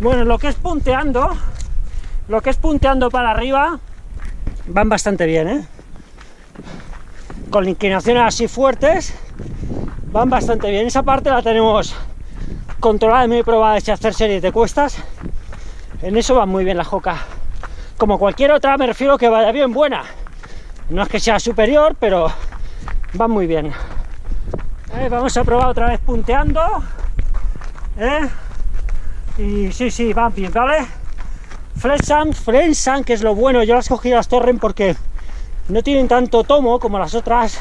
Bueno, lo que es punteando, lo que es punteando para arriba, van bastante bien, ¿eh? Con inclinaciones así fuertes, van bastante bien. Esa parte la tenemos controlada, muy probada de hacer series de cuestas. En eso va muy bien la joca. Como cualquier otra, me refiero que vaya bien buena. No es que sea superior, pero va muy bien. Vamos a probar otra vez punteando. ¿eh? Y sí, sí, va bien, ¿vale? Flensan, Flensan, que es lo bueno. Yo las cogí las Torren porque no tienen tanto tomo como las otras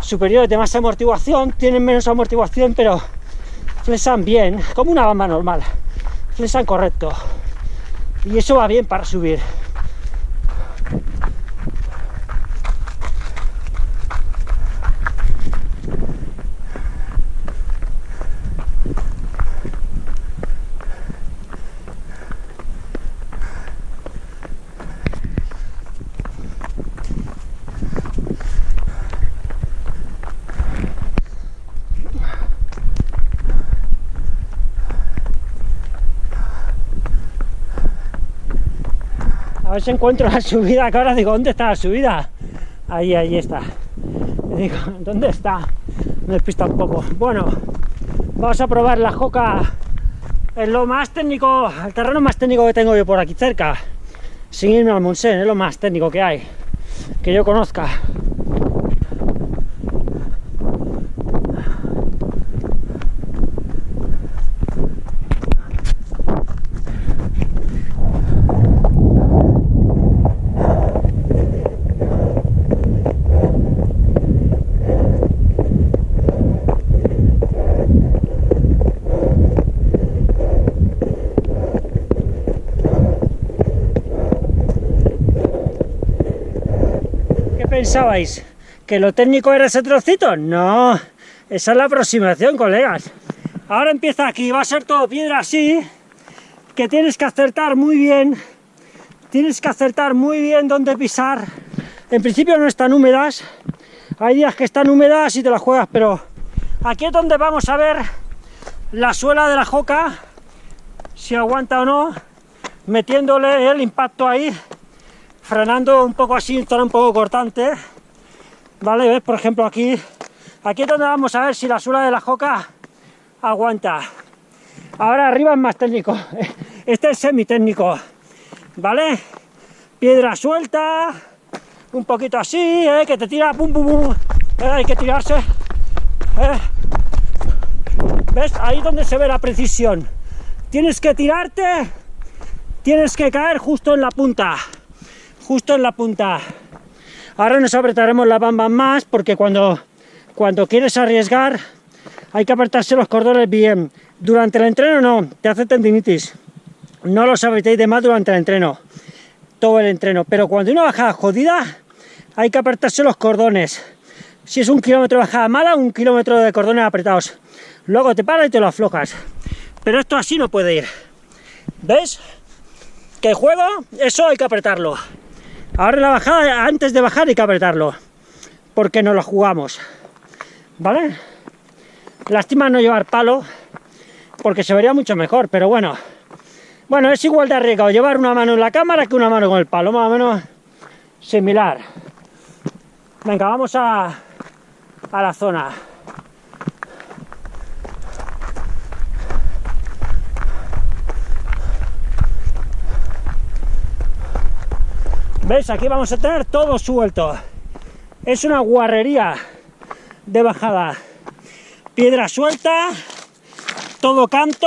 superiores de más amortiguación. Tienen menos amortiguación, pero flesan bien, como una bamba normal. Flesan correcto. Y eso va bien para subir. Ver si encuentro la subida, que ahora digo, ¿dónde está la subida? Ahí, ahí está. digo, ¿dónde está? Me despista un poco. Bueno, vamos a probar la joca en lo más técnico, el terreno más técnico que tengo yo por aquí cerca. Sin irme al Monsen, es lo más técnico que hay, que yo conozca. Pensabais? ¿Que lo técnico era ese trocito? No, esa es la aproximación, colegas. Ahora empieza aquí, va a ser todo piedra así, que tienes que acertar muy bien, tienes que acertar muy bien dónde pisar. En principio no están húmedas, hay días que están húmedas y te las juegas, pero aquí es donde vamos a ver la suela de la joca, si aguanta o no, metiéndole el impacto ahí frenando un poco así, zona un poco cortante, ¿vale? ¿Ves? Por ejemplo, aquí, aquí es donde vamos a ver si la suela de la joca aguanta. Ahora arriba es más técnico, este es semi-técnico, ¿vale? Piedra suelta, un poquito así, ¿eh? que te tira, pum, pum, pum, ¿eh? hay que tirarse, ¿eh? ¿ves? Ahí donde se ve la precisión. Tienes que tirarte, tienes que caer justo en la punta justo en la punta. Ahora nos apretaremos la bamba más porque cuando, cuando quieres arriesgar hay que apretarse los cordones bien. Durante el entreno no, te hace tendinitis. No los apretéis de más durante el entreno, todo el entreno. Pero cuando una bajada jodida hay que apretarse los cordones. Si es un kilómetro de bajada mala, un kilómetro de cordones apretados. Luego te paras y te lo aflojas. Pero esto así no puede ir. ¿Ves? Que juego, eso hay que apretarlo. Ahora la bajada, antes de bajar hay que apretarlo, porque no lo jugamos, ¿vale? Lástima no llevar palo, porque se vería mucho mejor, pero bueno. Bueno, es igual de arriesgado llevar una mano en la cámara que una mano con el palo, más o menos similar. Venga, vamos a, a la zona. ¿Ves? Aquí vamos a tener todo suelto. Es una guarrería de bajada. Piedra suelta, todo canto.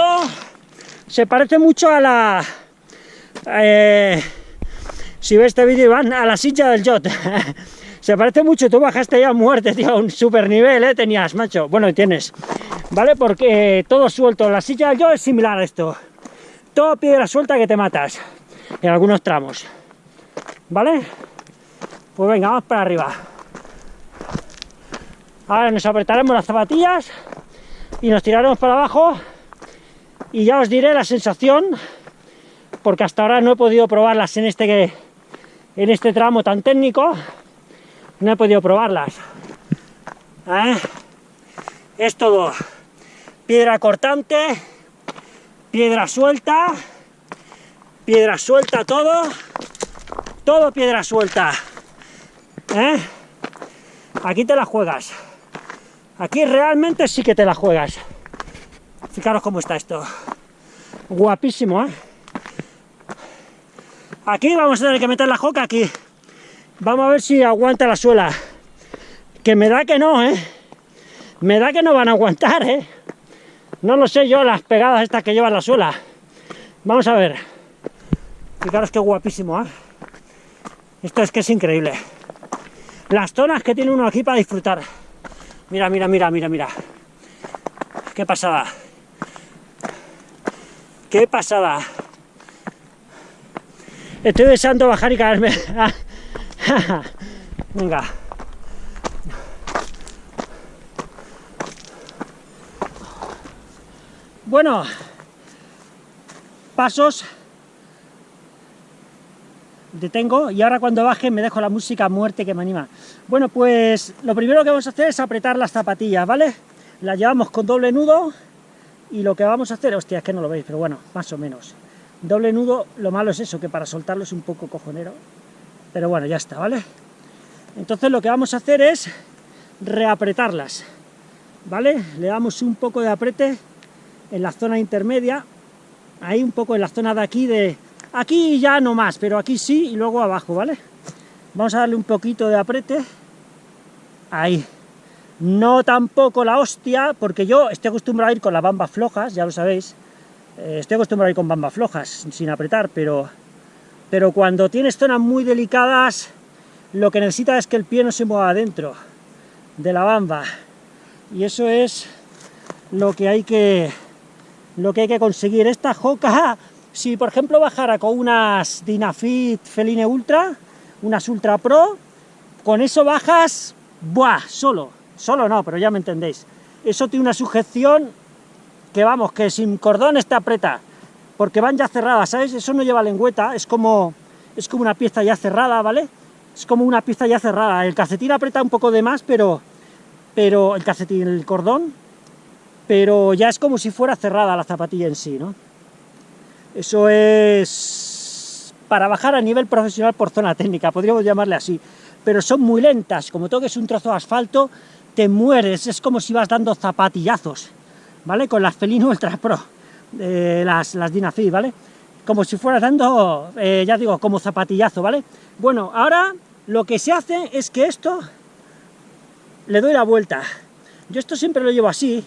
Se parece mucho a la... Eh, si ves este vídeo, van a la silla del yacht. Se parece mucho, tú bajaste ya a muerte, tío, un super nivel, ¿eh? Tenías, macho. Bueno, tienes, ¿vale? Porque todo suelto. La silla del yacht es similar a esto. Todo piedra suelta que te matas en algunos tramos. ¿Vale? Pues venga, vamos para arriba. Ahora nos apretaremos las zapatillas y nos tiraremos para abajo y ya os diré la sensación porque hasta ahora no he podido probarlas en este, en este tramo tan técnico no he podido probarlas ¿Eh? es todo piedra cortante piedra suelta, piedra suelta todo, todo piedra suelta. ¿eh? Aquí te la juegas. Aquí realmente sí que te la juegas. Fijaros cómo está esto. Guapísimo, ¿eh? Aquí vamos a tener que meter la joca aquí. Vamos a ver si aguanta la suela. Que me da que no, ¿eh? Me da que no van a aguantar, ¿eh? No lo sé yo, las pegadas estas que llevan la suela. Vamos a ver. Fijaros qué guapísimo, ¿eh? Esto es que es increíble. Las zonas que tiene uno aquí para disfrutar. Mira, mira, mira, mira, mira. Qué pasada. Qué pasada. Estoy deseando bajar y caerme. Venga. Bueno, pasos, detengo y ahora cuando baje me dejo la música muerte que me anima. Bueno, pues lo primero que vamos a hacer es apretar las zapatillas, ¿vale? Las llevamos con doble nudo y lo que vamos a hacer, hostia, es que no lo veis, pero bueno, más o menos. Doble nudo, lo malo es eso, que para soltarlo es un poco cojonero, pero bueno, ya está, ¿vale? Entonces lo que vamos a hacer es reapretarlas, ¿vale? Le damos un poco de aprete en la zona intermedia, ahí un poco en la zona de aquí, de aquí ya no más, pero aquí sí, y luego abajo, ¿vale? Vamos a darle un poquito de aprete, ahí, no tampoco la hostia, porque yo estoy acostumbrado a ir con las bambas flojas, ya lo sabéis, eh, estoy acostumbrado a ir con bambas flojas, sin apretar, pero, pero cuando tienes zonas muy delicadas, lo que necesita es que el pie no se mueva adentro de la bamba, y eso es lo que hay que lo que hay que conseguir. Esta joca, si por ejemplo bajara con unas Dynafit Feline Ultra, unas Ultra Pro, con eso bajas, ¡buah! Solo, solo no, pero ya me entendéis. Eso tiene una sujeción que vamos, que sin cordón está aprieta, porque van ya cerradas, ¿sabes? Eso no lleva lengüeta, es como, es como una pieza ya cerrada, ¿vale? Es como una pieza ya cerrada. El calcetín aprieta un poco de más, pero, pero el calcetín, el cordón, pero ya es como si fuera cerrada la zapatilla en sí, ¿no? Eso es para bajar a nivel profesional por zona técnica, podríamos llamarle así, pero son muy lentas, como toques un trozo de asfalto, te mueres, es como si vas dando zapatillazos, ¿vale? Con las Felino Ultra Pro, eh, las, las Dynafit, ¿vale? Como si fueras dando, eh, ya digo, como zapatillazo, ¿vale? Bueno, ahora lo que se hace es que esto le doy la vuelta. Yo esto siempre lo llevo así,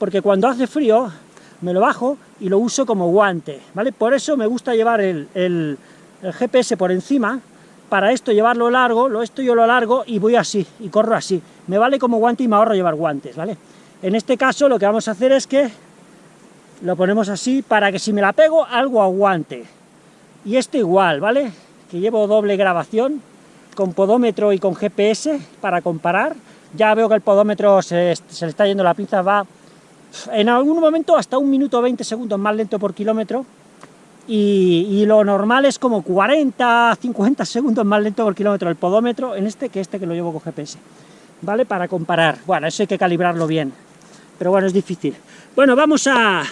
porque cuando hace frío me lo bajo y lo uso como guante, ¿vale? Por eso me gusta llevar el, GPS por encima, para esto llevarlo largo, lo esto yo lo largo y voy así, y corro así. Me vale como guante y me ahorro llevar guantes, ¿vale? En este caso lo que vamos a hacer es que lo ponemos así para que si me la pego, algo aguante. Y esto igual, ¿vale? Que llevo doble grabación, con podómetro y con GPS, para comparar. Ya veo que el podómetro se, se le está yendo la pinza, va en algún momento hasta un minuto 20 segundos más lento por kilómetro, y, lo normal es como 40, 50 segundos más lento por kilómetro el podómetro en este que este que lo llevo con GPS, ¿vale? Para comparar, bueno, eso hay que calibrarlo bien, pero bueno, es difícil. Bueno, vamos a...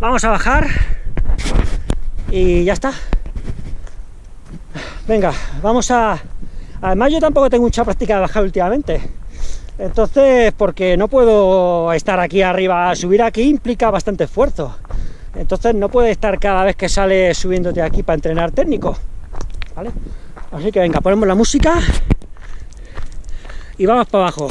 Vamos a bajar, y ya está. Venga, vamos a... Además yo tampoco tengo mucha práctica de bajar últimamente, entonces, porque no puedo estar aquí arriba, subir aquí implica bastante esfuerzo. Entonces no puede estar cada vez que sale subiéndote aquí para entrenar técnico. ¿Vale? Así que venga, ponemos la música y vamos para abajo.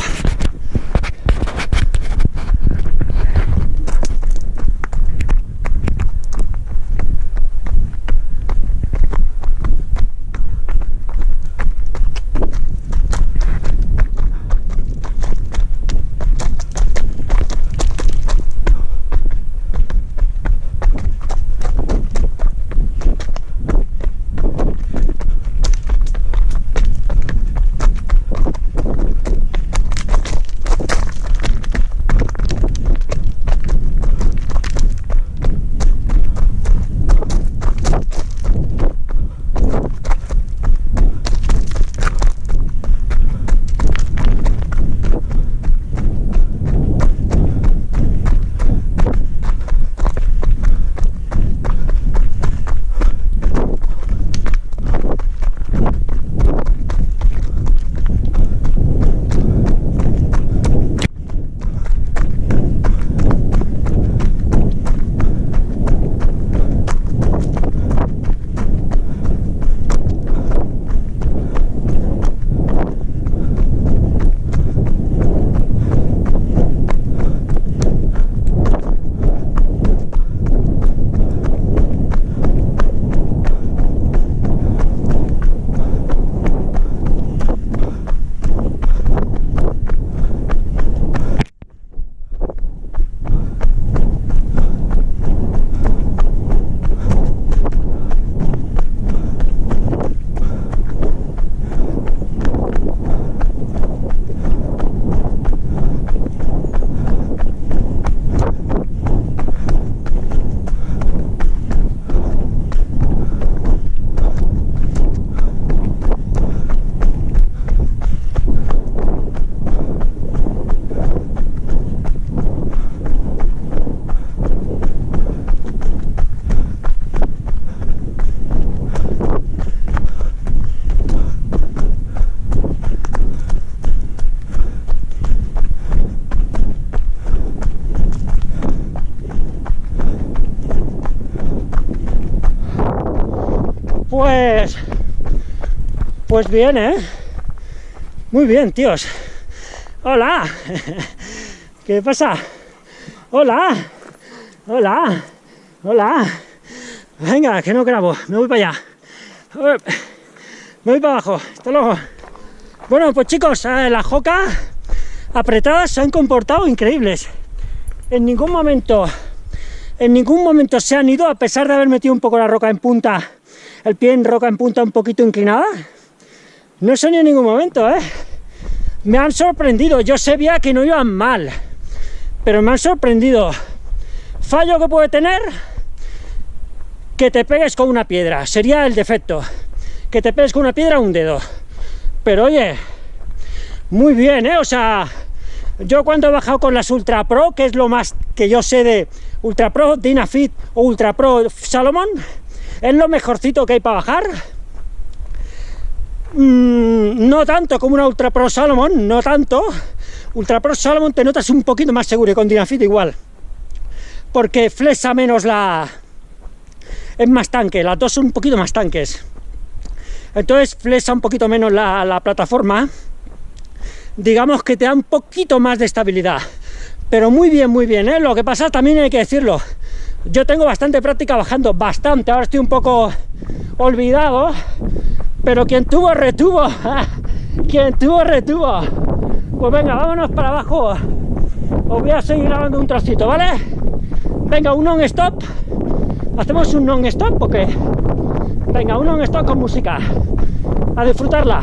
Pues bien, ¿eh? Muy bien, tíos. Hola. ¿Qué pasa? Hola. Hola. Hola. Venga, que no grabo. Me voy para allá. Me voy para abajo. Hasta luego. Bueno, pues chicos, eh, las jocas apretadas se han comportado increíbles. En ningún momento, en ningún momento se han ido, a pesar de haber metido un poco la roca en punta, el pie en roca en punta un poquito inclinada. No ido en ningún momento, ¿eh? Me han sorprendido. Yo sabía que no iban mal, pero me han sorprendido. Fallo que puede tener que te pegues con una piedra, sería el defecto. Que te pegues con una piedra un dedo. Pero oye, muy bien, ¿eh? O sea, yo cuando he bajado con las Ultra Pro, que es lo más que yo sé de Ultra Pro, Dynafit o Ultra Pro Salomon, es lo mejorcito que hay para bajar. Mm, no tanto como una Ultra Pro Salomon, no tanto. Ultra Pro Salomon te notas un poquito más seguro y con Dynafit igual. Porque flexa menos la... Es más tanque, las dos son un poquito más tanques. Entonces flexa un poquito menos la, la plataforma digamos que te da un poquito más de estabilidad. Pero muy bien, muy bien, ¿eh? Lo que pasa también hay que decirlo, yo tengo bastante práctica bajando, bastante, ahora estoy un poco olvidado, pero quien tuvo, retuvo, quien tuvo, retuvo. Pues venga, vámonos para abajo, os voy a seguir grabando un trocito, ¿vale? Venga, un non-stop, hacemos un non-stop, porque Venga, un non-stop con música, a disfrutarla.